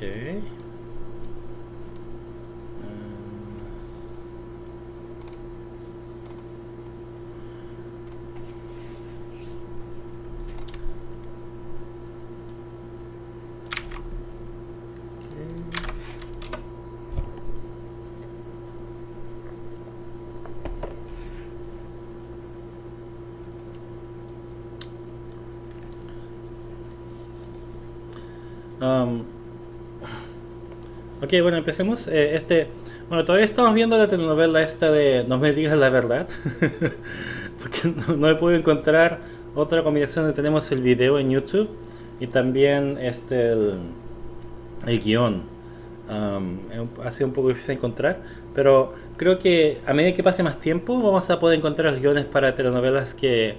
Ok. Um, ok, bueno, empecemos. Eh, este, bueno, todavía estamos viendo la telenovela esta de No me digas la verdad. Porque no, he podido encontrar otra combinación donde tenemos el video en YouTube y también este el, guion. Um, ha sido un poco difícil encontrar, pero creo que a medida que pase más tiempo vamos a poder encontrar guiones para telenovelas que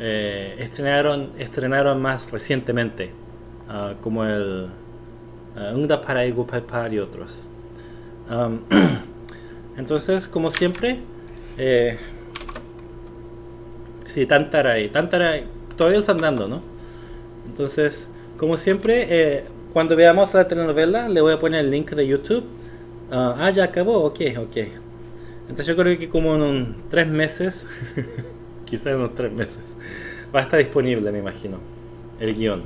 eh, estrenaron, estrenaron más recientemente. Ah, como el uh, para y otros. entonces, como siempre, eh, sí, Tantaray, Tantaray, todavía lo están dando, ¿no? Entonces, como siempre, eh, cuando veamos la telenovela, le voy a poner el link de YouTube. ah, ah ya acabó, ok, ok. Entonces yo creo que como en un, tres meses, quizás en unos tres meses, va a estar disponible, me imagino, el guion.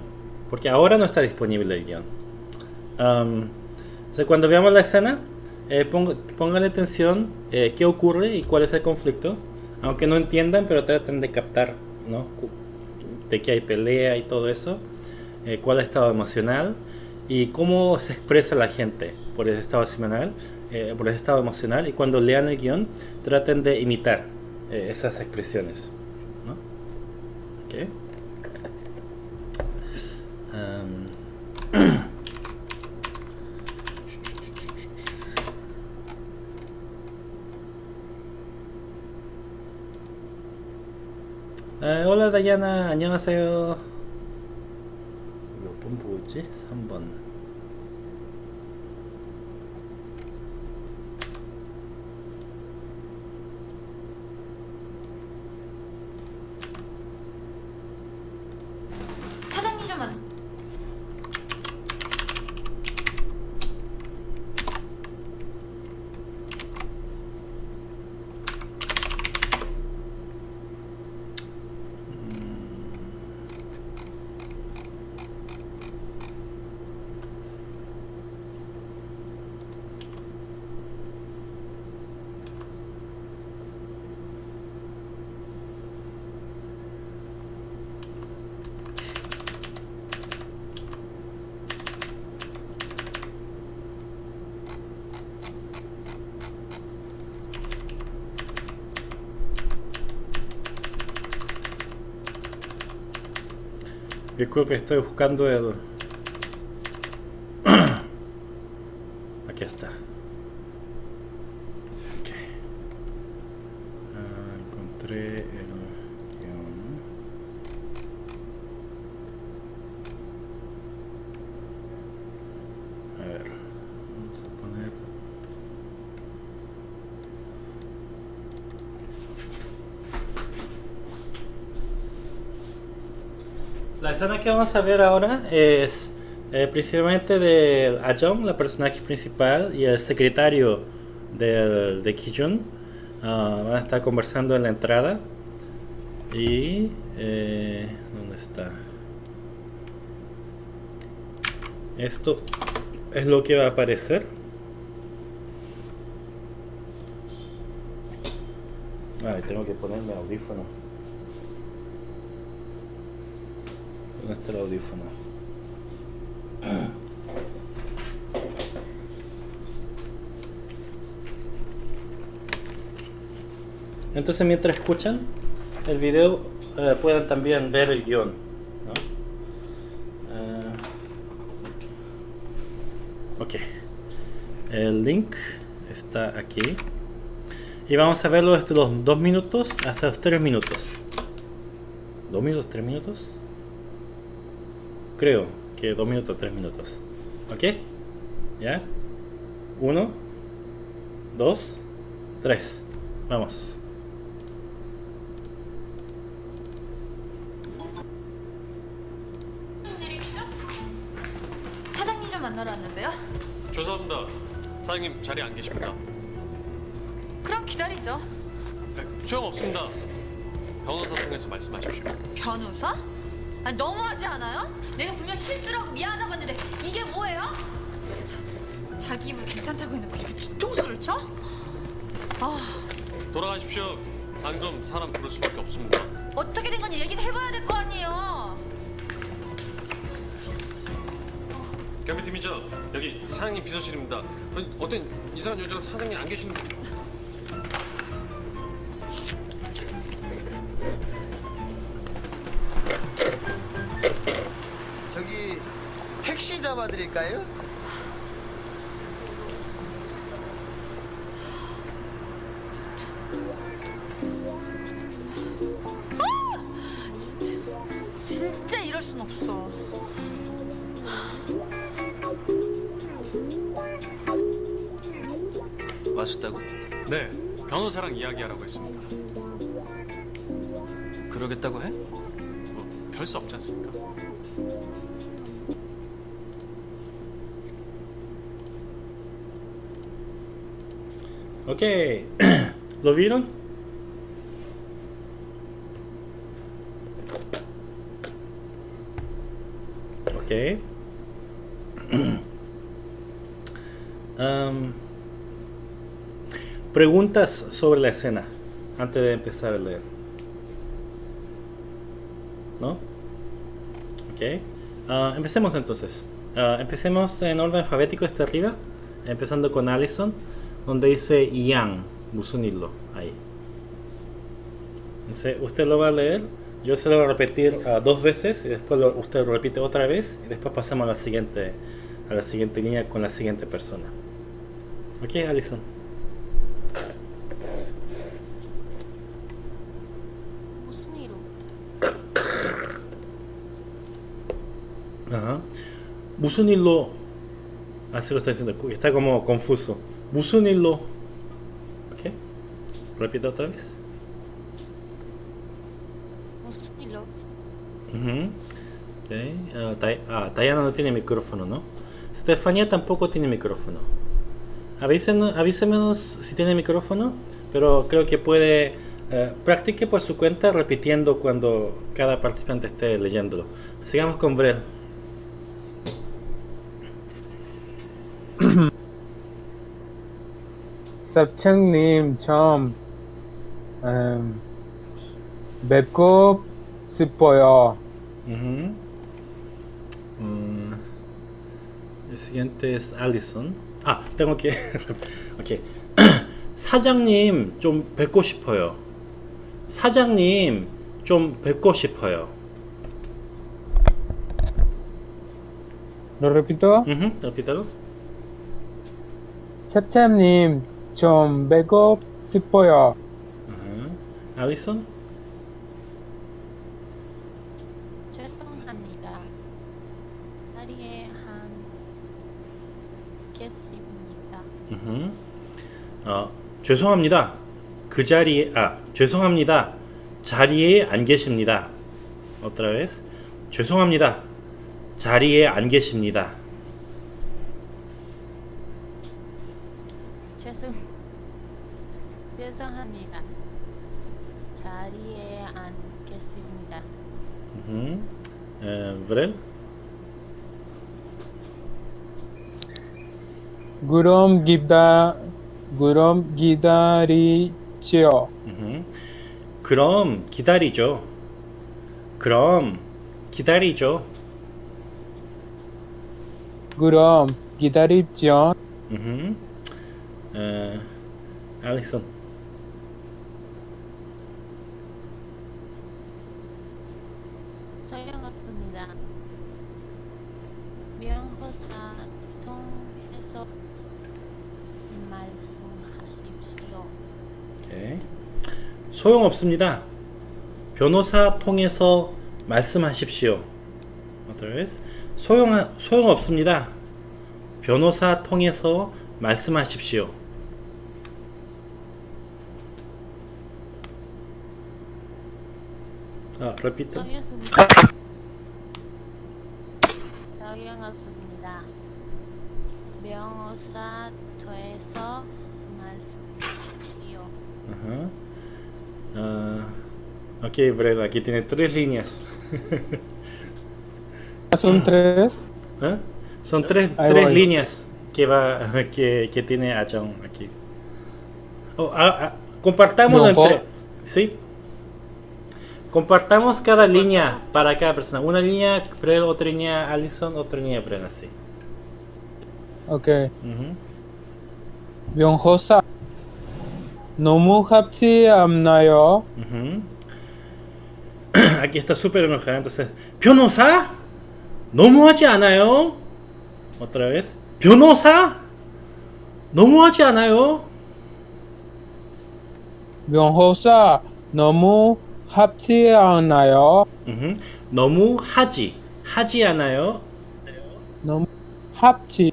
Porque ahora no está disponible el guion. Cuando veamos la escena, eh, pónganle atención eh, qué ocurre y cuál es el conflicto. Aunque no entiendan, pero traten de captar ¿no? de qué hay pelea y todo eso. Eh, cuál es el estado emocional y cómo se expresa la gente por ese estado emocional. Eh, por ese estado emocional y cuando lean el guion traten de imitar esas expresiones. ¿no? Okay. Um, 에, 올라 다이아나 안녕하세요 몇 번 보고 있지? 3번 Disculpe, estoy buscando el... Aquí está. Okay. Ah, encontré el A ver, vamos a poner... La escena que vamos a ver ahora es eh, principalmente de Ajong, la personaje principal, y el secretario de Kijun. Ah, van a estar conversando en la entrada. Y... Eh, ¿Dónde está? Esto es lo que va a aparecer. Ay, tengo que ponerme audífono. Este el audífono. Entonces mientras escuchan el video eh, pueden también ver el guion. Eh, ok. El link está aquí. Y vamos a verlo desde los 2 minutos hasta los 3 minutos. ¿2 minutos? ¿3 minutos? Creo que dos minutos, tres minutos. ¿Ok? ¿Ya? Uno, dos, tres. Vamos. 만나러 왔는데요. 죄송합니다. 사장님 자리 안 계십니다. 그럼 기다리죠. 네, 소용없습니다. 변호사 통해서 말씀하십시오. 변호사? 아니, 너무하지 않아요? 내가 분명 실수라고 미안하다고 했는데 이게 뭐예요? 자, 자기 입으로 괜찮다고 해놓고 이렇게 뒤통수를 쳐? 아, 돌아가십시오. 안 그럼 사람 부를 수밖에 없습니다. 어떻게 된 건지 얘기는 해봐야 될 거 아니에요. 경비팀이죠. 여기 사장님 비서실입니다. 어, 어떤 이상한 여자가 사장님 안 계시는데. 잡아드릴까요? 진짜 이럴 순 없어. 왔었다고? 네, 변호사랑 이야기하라고 했습니다. 그러겠다고 해? 뭐 별수 없지 않습니까? Ok. ¿Lo vieron? Ok. Am, preguntas sobre la escena antes de empezar a leer. ¿No? Ok. Ah, empecemos entonces. Ah, empecemos en orden alfabético este arriba, empezando con Allison, donde dice Yang, Musunilo, ahí. Entonces, usted lo va a leer, yo se lo voy a repetir ah, dos veces y después lo- usted lo repite otra vez y después pasamos a la siguiente a la siguiente línea con la siguiente persona. Ok, Allison. 무슨 일로? Ajá. 무슨 일로 Así lo está diciendo, está como confuso. Busunilo. ¿Ok? Repita otra vez. Busunilo. Uh -huh. okay. uh, ah, Tayana no tiene micrófono, ¿no? Estefanía tampoco tiene micrófono. Avísenos, avísenos si tiene micrófono, pero creo que puede... Uh, practique por su cuenta repitiendo cuando cada participante esté leyéndolo. Sigamos con Brel. 섭창님 처음 음, 뵙고 싶어요. Ujú. Mm, el siguiente es Allison. Ah, tengo que. ok. 사장님 좀 뵙고 싶어요. 사장님 좀 뵙고 싶어요. Lo repito. Ujú, repítalo. 섭창님 좀 뵙고 싶어요. Ajá. Allison. 죄송합니다. 자리에 한 개씩입니다. ujú. 어, 죄송합니다. 그 자리에 아 죄송합니다. 자리에 안 계십니다. Otra vez. 죄송합니다. 자리에 안 계십니다. 죄송 죄송합니다. 자리에 안 계십니다. Ujú. Eh, Brel. 그럼 기다 그럼 기다리지요. ujú. 그럼 기다리죠. 그럼 기다리죠. 그럼 기다리죠. Allison. 소용없습니다. 변호사 통해서 말씀하십시오. 오케이. 소용없습니다. 변호사 통해서 말씀하십시오. 소용 소용없습니다. 변호사 통해서 말씀하십시오. 아, repito. 소용없습니다. 명사 더해서 말씀하십시오. Ajá. Uh, ok, Brett, aquí tiene tres líneas. ¿Son tres? ¿Ah? Son tres, tres líneas que, va, que, que tiene Achaon aquí. Oh, ah, ah entre... ¿Sí? Compartamos cada línea para cada persona. Una línea Fred, otra línea Allison, otra línea Bren, así. Ok. Uh -huh. 너무 합치 않나요? Aquí está súper enojada, entonces. ¿변호사? 너무하지 않아요? Otra vez. ¿변호사? 너무하지 않아요? 명호사. 너무 합치 않나요? 너무 하지 하지 않아요 너무 합치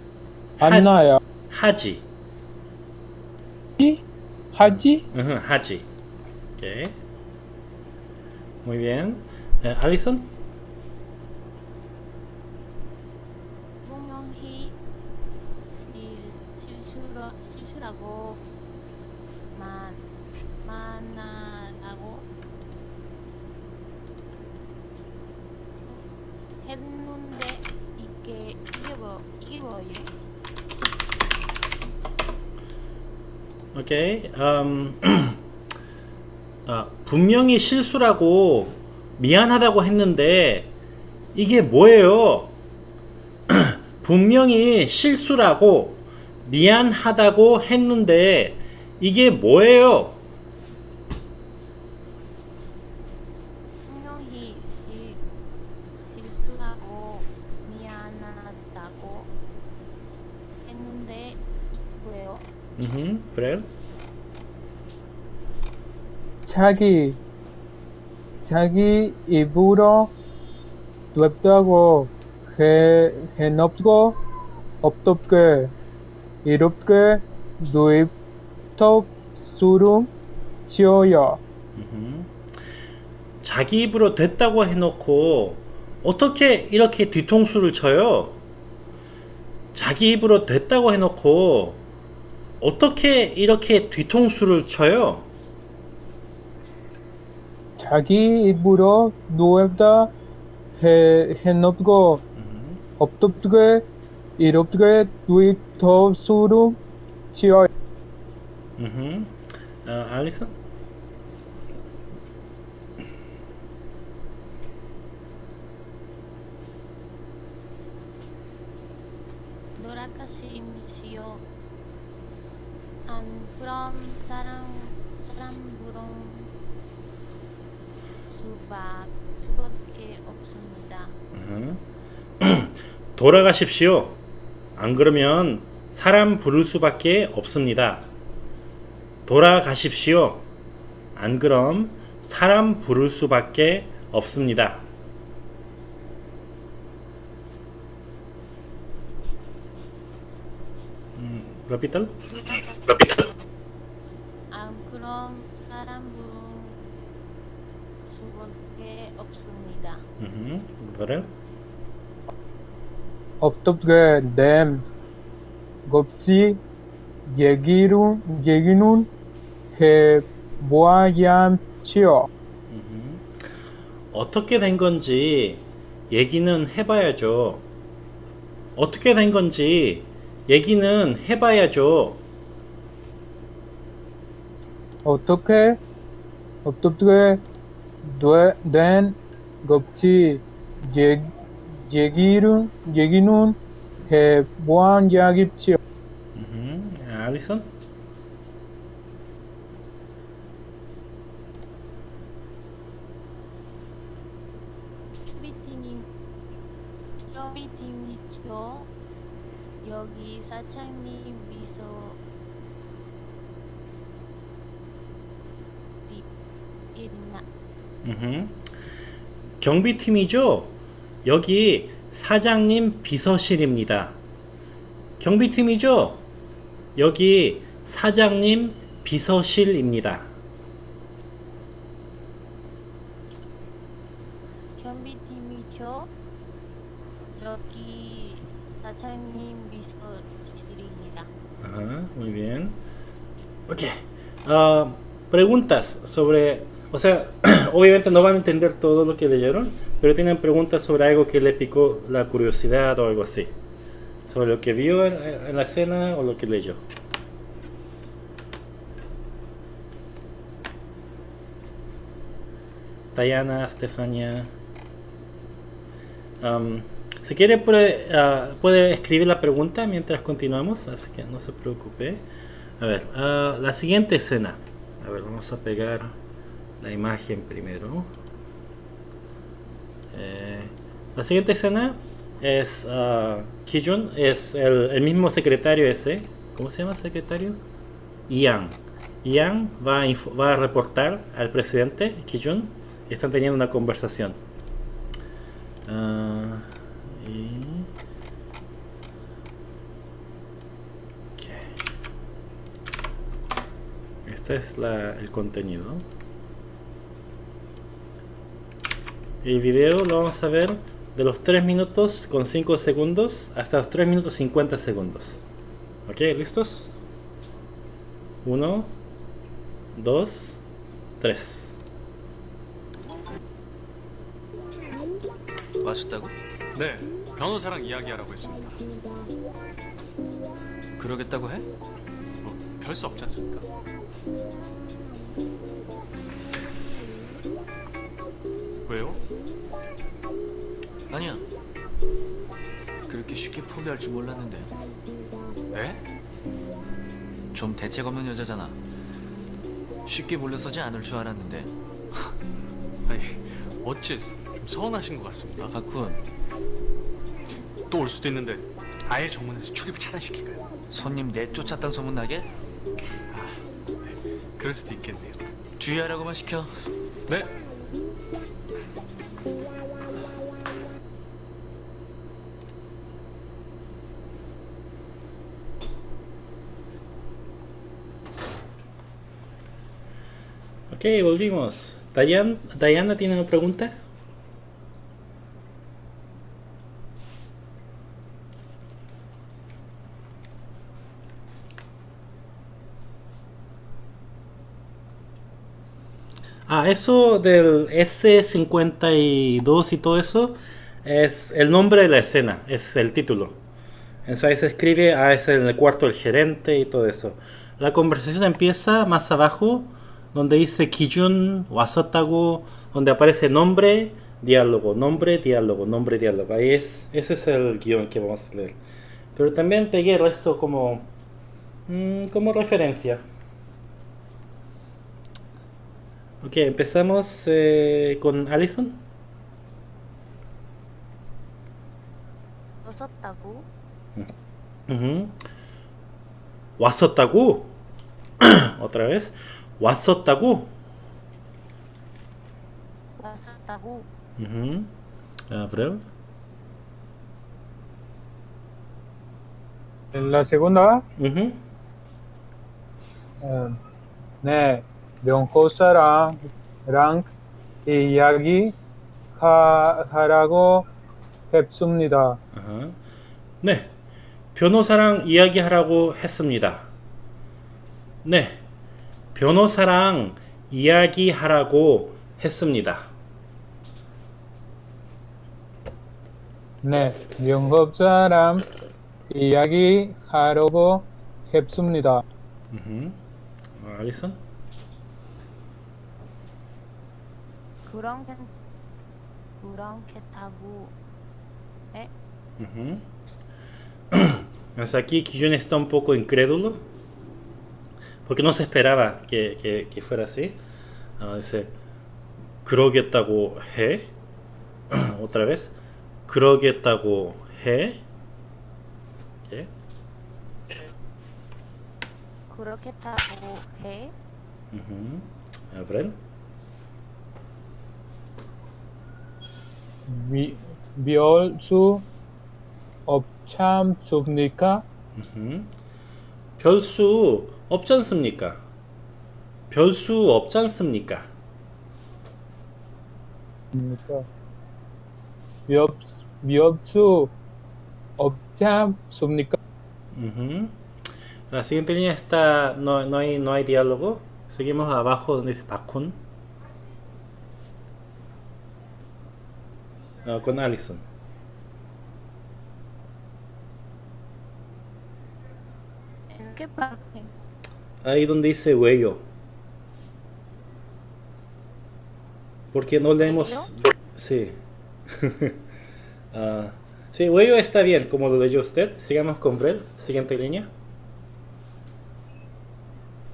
하- 않나요? 하지 Haji. Uh Haji. Okay. Muy bien. Uh, Alison. 음, 아, 분명히 실수라고 미안하다고 했는데 이게 뭐예요? 분명히 실수라고 미안하다고 했는데 이게 뭐예요 분명히 실, 실수하고 미안하다고 했는데 이거예요. 우흠, Fred 자기 자기 입으로 냅다고 해 해놓고 없덥게 이롭게 누입턱 수름 음흠. 자기 입으로 됐다고 해놓고 어떻게 이렇게 뒤통수를 쳐요? 자기 입으로 됐다고 해놓고 어떻게 이렇게 뒤통수를 쳐요? Aquí Itburó, Duevda, Genopgo, Optoptge, Iroptge, Duit, Tov, Suru, Chioy. Ah, Alison. 수박 수밖에 없습니다. 음흠. 돌아가십시오. 안 그러면 사람 부를 수밖에 없습니다. 돌아가십시오. 안 그럼 사람 부를 수밖에 없습니다. 음, repítalo. 안 그럼 사람 부른 수밖에 없습니다. Ujú, ¿verdad? 없덥게 됨 겁지 얘기로 얘기는 해 모아야지요 어떻게 된 건지 얘기는 해봐야죠. 어떻게 된 건지 얘기는 해봐야죠. 어떻게 어떻게 되- 된 같이 얘기를, 얘기는 해본 적이지요. 음, 아, 알리슨? 소비팅이 소비팅이죠. 여기 사장님 우후. 경비팀이죠? 여기 사장님 비서실입니다. 경비팀이죠? 여기 사장님 비서실입니다. 경비팀이죠. 여기 사장님 미소실입니다. Ajá, muy bien. Ok. Ah, preguntas sobre... O sea, obviamente no van a entender todo lo que leyeron, pero tienen preguntas sobre algo que le picó la curiosidad o algo así. Sobre lo que vio en, en la escena o lo que leyó. Diana, Stefania. Am, si quiere puede, ah, puede escribir la pregunta mientras continuamos, así que no se preocupe. A ver, ah, la siguiente escena. A ver, vamos a pegar la imagen primero. Eh, la siguiente escena es ah, Kijun, es el, el mismo secretario ese. ¿Cómo se llama secretario? Ian. Ian va a, va a reportar al presidente Kijun y están teniendo una conversación. Ah. Este es la- el contenido. El video lo vamos a ver de los 3 minutos con 5 segundos hasta los 3 minutos 50 segundos. ¿Ok? ¿Listos? 1, 2, 3. 와줬다고? 네, 변호사랑 이야기하라고 했습니다. 그러겠다고 해? 뭐 별 수 없지 않습니까? 아니야. 그렇게 쉽게 포기할 줄 몰랐는데 네? 좀 대책 없는 여자잖아. 쉽게 물러서지 않을 줄 알았는데 아니 어째 좀 서운하신 것 같습니다. 박훈 또 올 수도 있는데 아예 정문에서 출입을 차단시킬까요? 손님 내쫓았단 소문 나게 그럴 수도 있겠네요. 주의하라고만 시켜. 네. Ok, volvimos. Dayan, Diana tiene una pregunta. Ah, eso del S52 y todo eso es el nombre de la escena, es el título. Entonces ahí se escribe, ah, es en el cuarto del gerente y todo eso. La conversación empieza más abajo, donde dice Kijun Wasatago, donde aparece nombre, diálogo, nombre, diálogo, nombre, diálogo. Ahí es, ese es el guion que vamos a leer. Pero también pegué el resto como, mmm, como referencia. Ok, empezamos eh, con Alison. Wasotaku. Uh -huh. Otra vez. 왔었다고? 왔었다고? Ujú. Abril. En la segunda, Ujú. 어, 네, 명호사랑 랑 이야기 하, 하라고 했습니다. 아하. 네. 변호사랑 이야기하라고 했습니다. 네. 변호사랑 이야기하라고 했습니다. 네, 명업사랑 이야기 하려고 했습니다. 우흠. 어, 알리슨? 그렇게 그렇겠다고 해? Ujú. Hasta aquí Kijun está un poco incrédulo porque no se esperaba que, que- que fuera así. Ah, dice, 그러겠다고 해? Otra vez. 그러겠다고 해? ¿Qué? 그렇겠다고 해? Ujú. Abril. 미, 미울 수 없참습니까? 우흠. 별수 없지 않습니까? 별수 없지 않습니까? 입니까? 미업, 미업수 없지 않습니까? Ujú. La siguiente línea está, no, no, hay, no hay diálogo. Seguimos abajo donde dice Bakun. Ah, con Allison. ¿En qué parte? Ahí donde dice huello. Porque no leemos. Sí. Ah, sí, huello está bien, como lo leyó usted. Sigamos con Brel. Siguiente línea.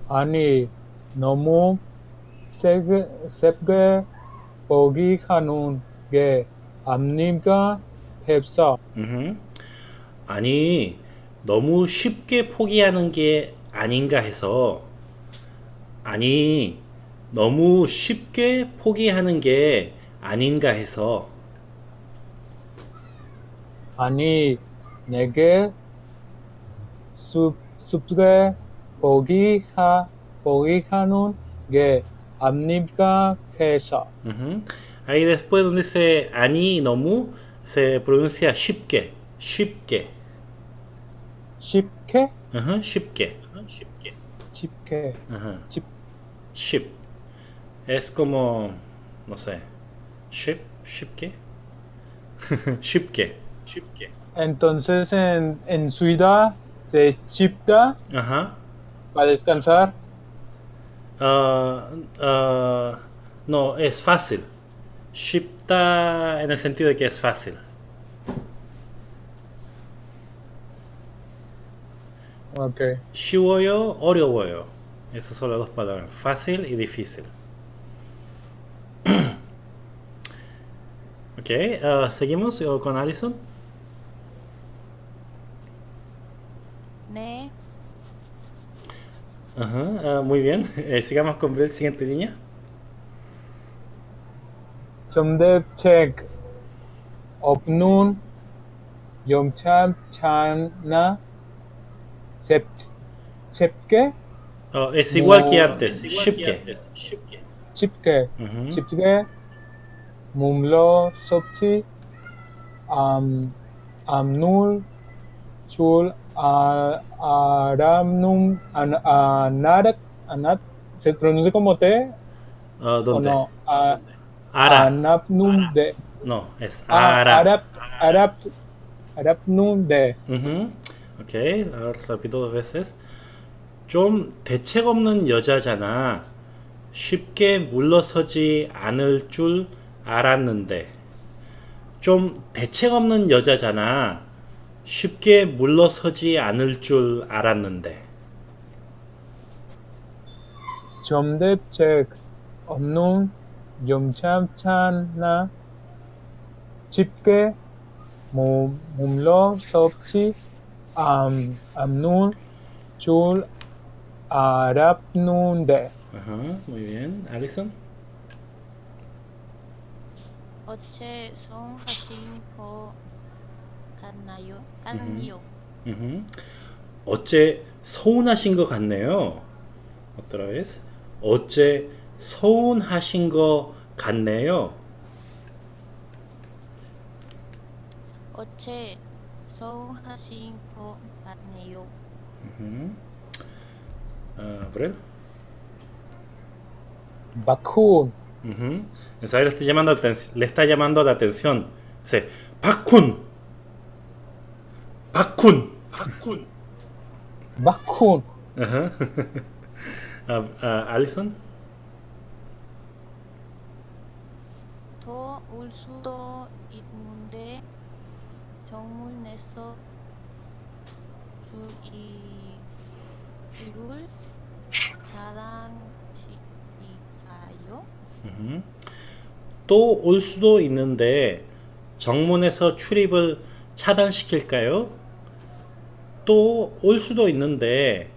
아니 너무 세게 세게 보기 하는 게 압니까? heb사 우흠. 아니, 너무 쉽게 포기하는 게 아닌가 해서. 아니, 너무 쉽게 포기하는 게 아닌가 해서. 아니 내게 숲 숲게 보기 하 보기 하는 게 압니까? 해서. Ahí después donde dice 아니, 너무 se pronuncia 쉽게. 쉽게. 쉽게 우 ¿no? Shipke. Chipke. Ajá. Chip. Ship. Es como, no sé, ship, shipke. shipke. Shipke. Entonces en, en Suida es Chipda. Ajá. Para descansar. Uh, uh, no, es fácil. Shipta en el sentido de que es fácil. Ok. Shiwoyo, Oriowoyo. Esas son las dos palabras. Fácil y difícil. ok, uh, ¿seguimos eh, con Allison? Ne. Ajá, ah, muy bien. Eh, sigamos con la siguiente línea. Somdev Tech Opnun Yomcham Chana Sepke. Oh, es igual que antes. Shipke. Shipke. Shipke. Mumlo, Sopchi, Amnul, Chul, Aramnum, Anarak, Anat. ¿Se pronuncia como T? Ah, ¿Dónde? no? Anapnum de. No, es Arab. Arab. Arabnum de. 아랍 아랍눔 de Ujú. Ok, ahora repito dos veces. 좀 대책 없는 여자잖아. 쉽게 물러서지 않을 줄 알았는데. 좀 대책 없는 여자잖아. 쉽게 물러서지 않을 줄 알았는데. 점대책 없는 염참찬나 쉽게 몸, 몸로 섭치 am, Amnun, Chul, Arapnunde. Ajá, muy bien. ¿Alison? Oche son Hashinko Kanayo. Kanayo. Uh -huh. 어째 서운하신 것 같네요. Otra vez. 어째 서운하신 것 같네요. 어째 Son Jacinto Arneo. Ah, Abrel. Bakun. Uh -huh. Esa le está llamando le está llamando la atención. Dice, Bakun. Bakun. Bakun. Bakun. Ajá. uh, uh, Alison. To ulsudo inunde 정문에서 주의 이룰 자랑시니까요. 음. 또올 수도 있는데 정문에서 출입을 차단시킬까요? 또 올 수도 있는데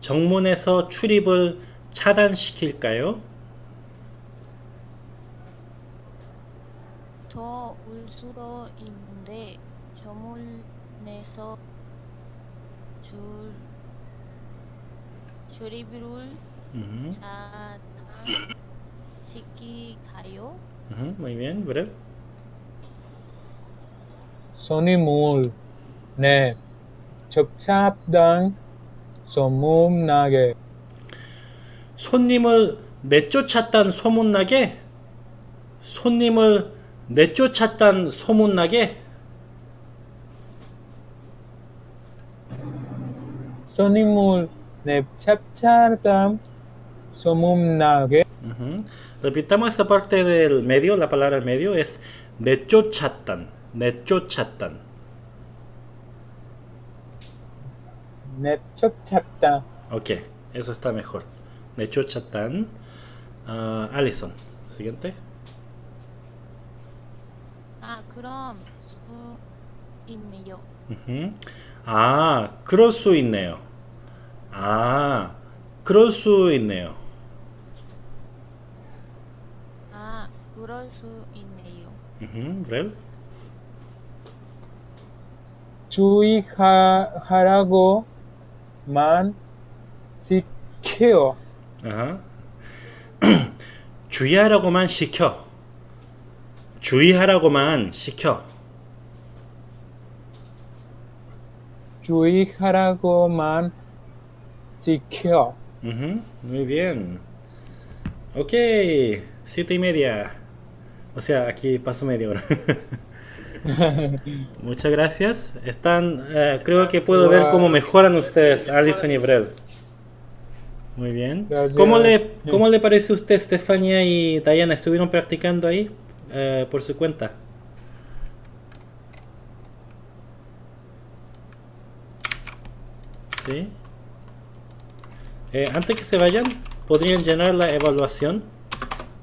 정문에서 출입을 차단시킬까요? 더울 수도 있는데 정문에서 줄 출입을 차단시킬까요? ujú, muy bien, Brel. 선임을 네 첩찹당 소문나게 손님을 내쫓았단 소문나게? 손님을 내쫓았단 소문나게? 손님을 냅찹찹당 소문나게 Ujú. Repitamos esa parte del medio, la palabra medio es 내쫓았단, 내쫓았단. 냅찹찹당 Ok, eso está mejor. 내쫓았단. Ah, Alison, siguiente. 아 그럼 수 있네요. Ujú. 아, 그럴 수 있네요. 아, 그럴 수 있네요. 아 그럴 수 있네요. Rel. 주의하라고만 시켜요. Ajá. 주의하라고만 시켜. 주의하라고만 시켜. 주의하라고만 시켜. Ujú, Muy bien. Ok, siete y media. O sea, aquí paso media hora. Muchas gracias. Están, eh, creo que puedo ver cómo mejoran ustedes, Alison y Brel. Muy bien. Gracias. ¿Cómo le, ¿Cómo le parece a usted, Stefania y Diana? ¿Estuvieron practicando ahí Eh, por su cuenta? ¿Sí? Eh, antes que se vayan, podrían llenar la evaluación.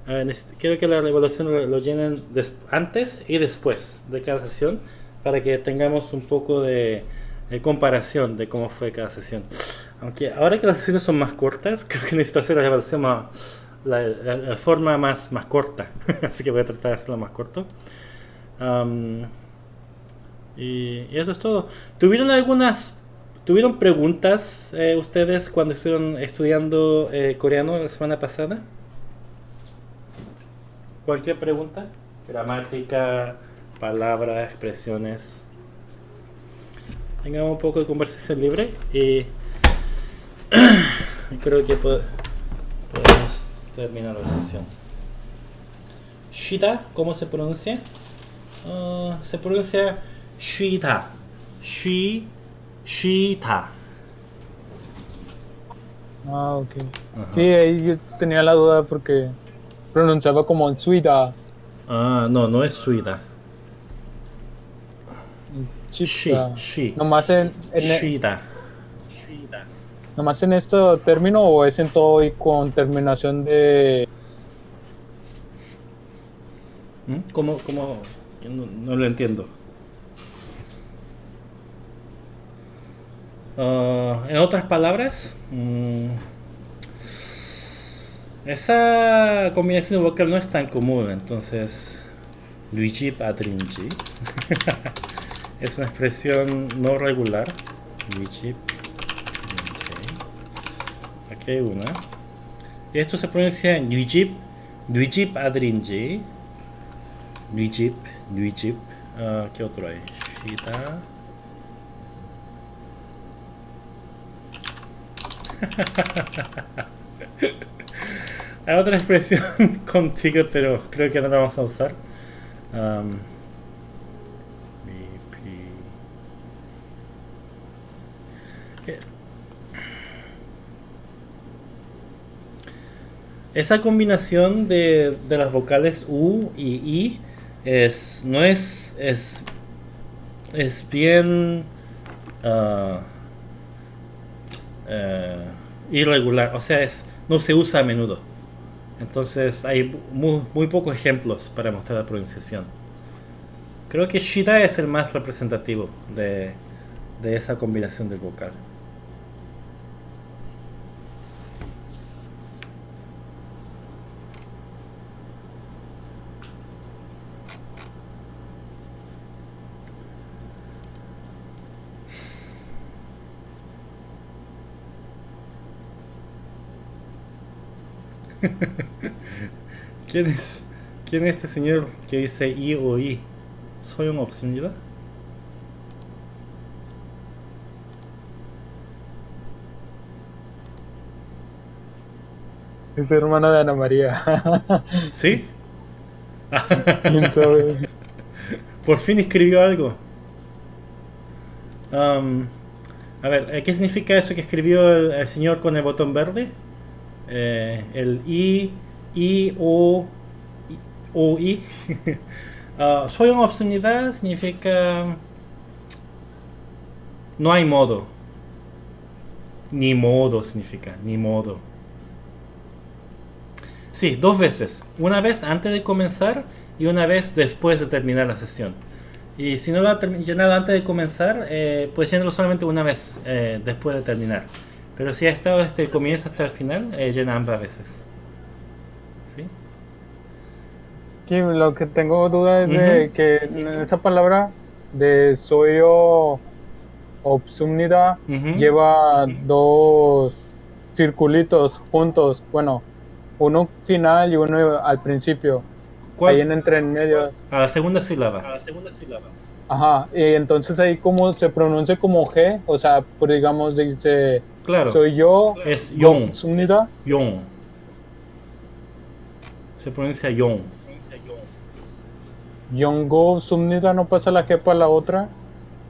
Eh, quiero que la evaluación lo, lo llenen antes y después de cada sesión para que tengamos un poco de, de comparación de cómo fue cada sesión. Aunque ahora que las sesiones son más cortas, creo que necesito hacer la evaluación más, la, forma más, más corta. Así que voy a tratar de hacerlo más corto. Y, eso es todo. ¿Tuvieron algunas ¿Tuvieron preguntas eh, ustedes cuando estuvieron estudiando eh, coreano la semana pasada? ¿Cualquier pregunta? Gramática, palabras, expresiones. Tengamos un poco de conversación libre y creo que po- terminar la sesión. Shida, ¿cómo se pronuncia? Ah, se pronuncia Shida. Shi, Shita. Ah, ok. Ajá. Sí, ahí yo tenía la duda porque pronunciaba como Suida. Ah, no, no es Suida. Shi, Chita. shi. Nomás en, en, Shida. Nomás en este término o es en todo y con terminación de ¿Mm? ¿Cómo, cómo? No, lo entiendo. Ah, en otras palabras, mm, esa combinación vocal no es tan común, entonces Luigi Adrinji es una expresión no regular. Luigi Aquí hay una. Y esto se pronuncia Luigi Luigi Adrinji Luigi Luigi Ah, ¿Qué otro hay? Shida. Hay otra expresión contigo, pero creo que no la vamos a usar. Um, BP. Eh, Esa combinación de, de las vocales U y I es, no es, es, es bien ah, eh, irregular, o sea, es, no se usa a menudo. Entonces hay muy, muy pocos ejemplos para mostrar la pronunciación. Creo que Shida es el más representativo de, de esa combinación del vocal. ¿Quién es? ¿Quién es este señor que dice I o I? 소용없습니다. Es hermana de Ana María. ¿Sí? ¿Quién sabe? Por fin escribió algo. Um, a ver, ¿qué significa eso que escribió el, el señor con el botón verde? Eh, el I, I, O, I, O, I. Obscenidad significa no hay modo. Ni modo significa, ni modo. Sí, dos veces. Una vez antes de comenzar y una vez después de terminar la sesión. Y si no lo ha llenado antes de comenzar, eh, pues llénalo solamente una vez eh, después de terminar. Pero si ha estado desde el comienzo hasta el final, eh, llena ambas veces. ¿Sí? Lo que tengo duda es de que en esa palabra de soy yo lleva dos circulitos juntos. Bueno, uno final y uno al principio. ¿Cuál? Ahí en entre en medio. A la segunda sílaba. Ajá. Y entonces ahí como se pronuncia como G, o sea, digamos dice Claro. soy yo Es yon. obsúmnida. Yon. Se pronuncia yon. Yongo Sumnida no pasa la G para la otra.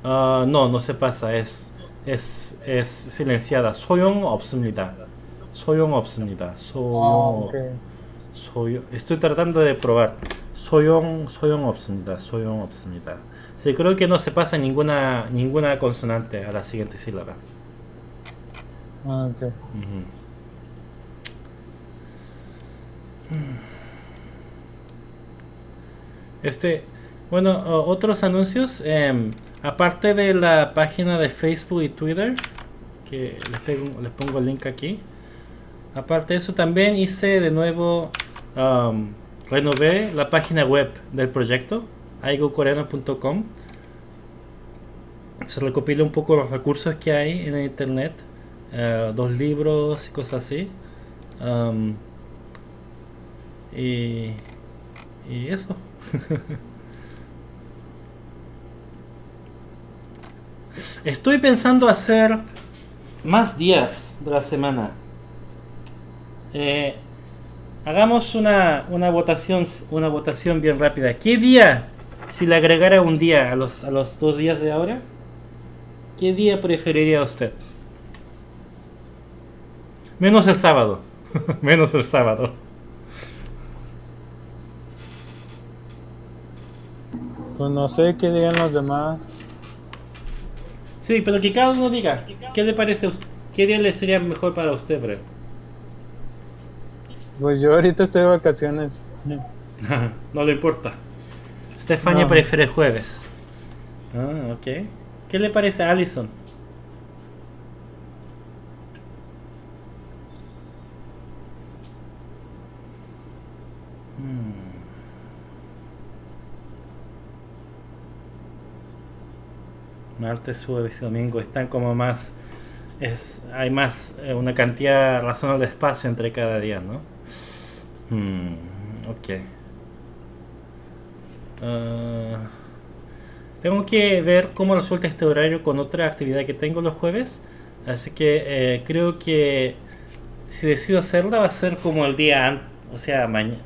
Ah, no, no se pasa. Es, es, es silenciada. 소용 없습니다. 소용 없습니다. 소용 Ah, ok. 소용 estoy tratando de probar 소용 소용 없습니다 소용 없습니다 sí creo que no se pasa ninguna ninguna consonante a la siguiente sílaba Ah, ok. Este, bueno, otros anuncios, em, aparte de la página de Facebook y Twitter, que les, pego- les pongo el link aquí, aparte de eso también hice de nuevo, am, renové la página web del proyecto, aigocoreano.com. Se recopila un poco los recursos que hay en el internet, eh, dos libros y cosas así. Y, y eso. Estoy pensando hacer más días de la semana. Eh, hagamos una, una votación una votación bien rápida. ¿Qué día, si le agregara un día a los, a los dos días de ahora, qué día preferiría usted? Menos el sábado. Menos el sábado. Pues no sé qué digan los demás. Sí, pero que cada uno diga, ¿qué le parece a usted? ¿Qué día le sería mejor para usted, Brett? Pues yo ahorita estoy de vacaciones. no le importa. Stefania No. prefiere jueves. Ah, ok. ¿Qué le parece a Allison? Martes, jueves y domingo están como más. Es, hay más, eh, una cantidad razonable de espacio entre cada día, ¿no? Hmm, ok. Ah, tengo que ver cómo resulta este horario con otra actividad que tengo los jueves. Así que eh, creo que si decido hacerla va a ser como el día antes, o sea, mañana.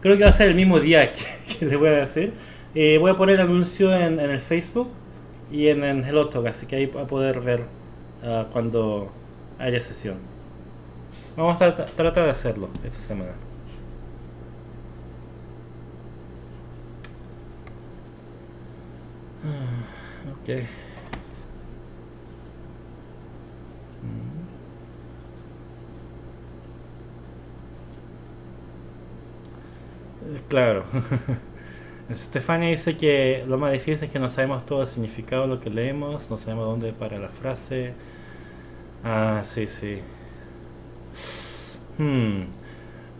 Creo que va a ser el mismo día que, que voy a decir. Eh, voy a poner el anuncio en, en el Facebook y en, en Hello Talk, así que ahí va a poder ver ah, cuando haya sesión. Vamos a tra- tratar de hacerlo esta semana. Ah, Ok. Mm. Eh, Claro. Estefania dice que lo más difícil es que no sabemos todo el significado de lo que leemos, no sabemos dónde para la frase. Ah, sí, sí. Hmm.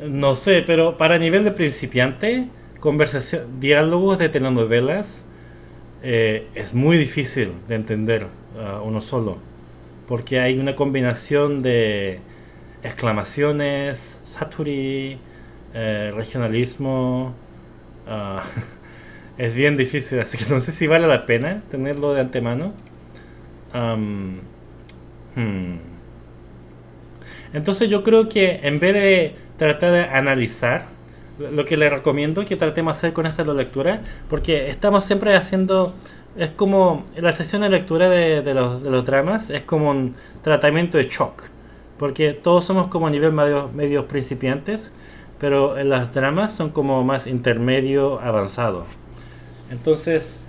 No sé, pero para nivel de principiante, conversación, diálogos de telenovelas eh, es muy difícil de entender ah, uno solo, porque hay una combinación de exclamaciones, saturi, eh, regionalismo. ah, es bien difícil, así que no sé si vale la pena tenerlo de antemano. Am, hmm. Entonces yo creo que en vez de tratar de analizar lo que le recomiendo que tratemos de hacer con esta lectura, porque estamos siempre haciendo, es como la sesión de lectura de, de los, de los dramas, es como un tratamiento de shock, porque todos somos como a nivel medio, medios principiantes, pero en las dramas son como más intermedio avanzado. Entonces,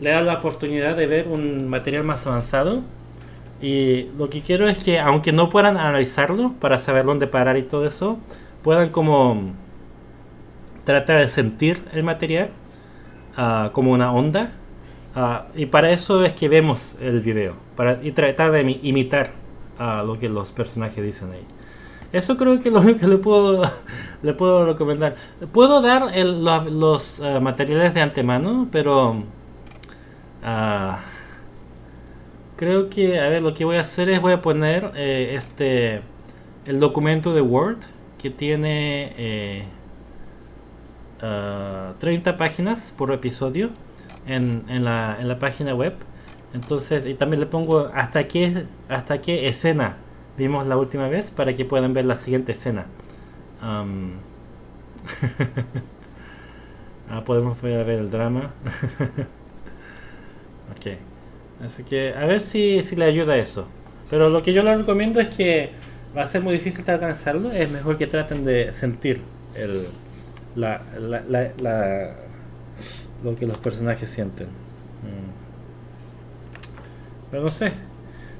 le da la oportunidad de ver un material más avanzado. Y lo que quiero es que, aunque no puedan analizarlo para saber dónde parar y todo eso, puedan como tratar de sentir el material ah, como una onda. Ah, y para eso es que vemos el video. Para, y tratar de imi- imitar ah, lo que los personajes dicen ahí. Eso creo que es lo único que le puedo, le puedo recomendar. Puedo dar los ah, materiales de antemano, pero ah, creo que, a ver, lo que voy a hacer es voy a poner eh, este el documento de Word que tiene eh, ah, 30 páginas por episodio en, en la, en la página web. Entonces, y también le pongo hasta qué, hasta qué escena vimos la última vez para que puedan ver la siguiente escena. Am, ah, podemos ver, el drama. ok. Así que a ver si, si le ayuda eso. Pero lo que yo les recomiendo es que va a ser muy difícil alcanzarlo. Es mejor que traten de sentir el, la- la- lo que los personajes sienten. Mm. Pero no sé.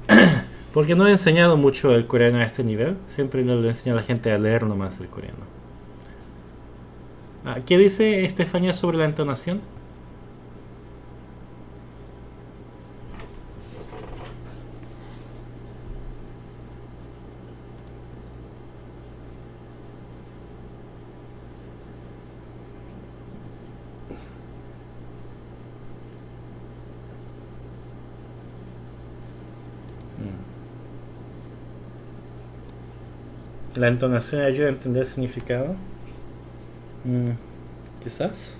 Porque no he enseñado mucho el coreano a este nivel. Siempre le enseño a la gente a leer nomás el coreano. Ah, ¿Qué dice Estefanía sobre la entonación? La entonación ayuda a entender el significado. Mm, Quizás.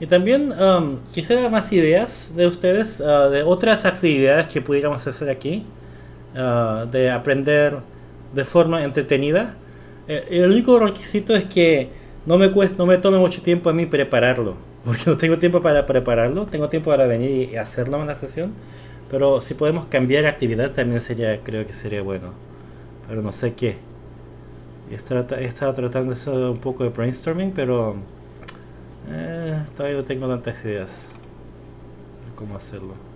Y también um, quisiera más ideas de ustedes, uh, de otras actividades que pudiéramos hacer aquí, uh, de aprender de forma entretenida. Eh, el único requisito es que no me cueste, no me tome mucho tiempo a mí prepararlo, porque no tengo tiempo para prepararlo, tengo tiempo para venir y hacerlo en la sesión. Pero si podemos cambiar actividad también sería, creo que sería bueno. Pero no sé qué. Estado tratando hacer un poco de brainstorming, pero eh, todavía no tengo tantas ideas de cómo hacerlo.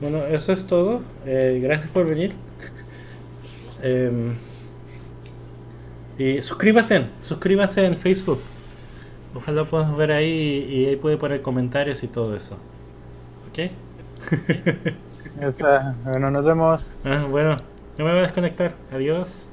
Bueno, eso es todo. Eh, gracias por venir. Em, y suscríbase, suscríbase en Facebook. Ojalá podamos ver ahí y ahí puede poner comentarios y todo eso. ¿Ok? Ya está. Bueno, nos vemos. Ah, bueno, no me voy a desconectar. Adiós.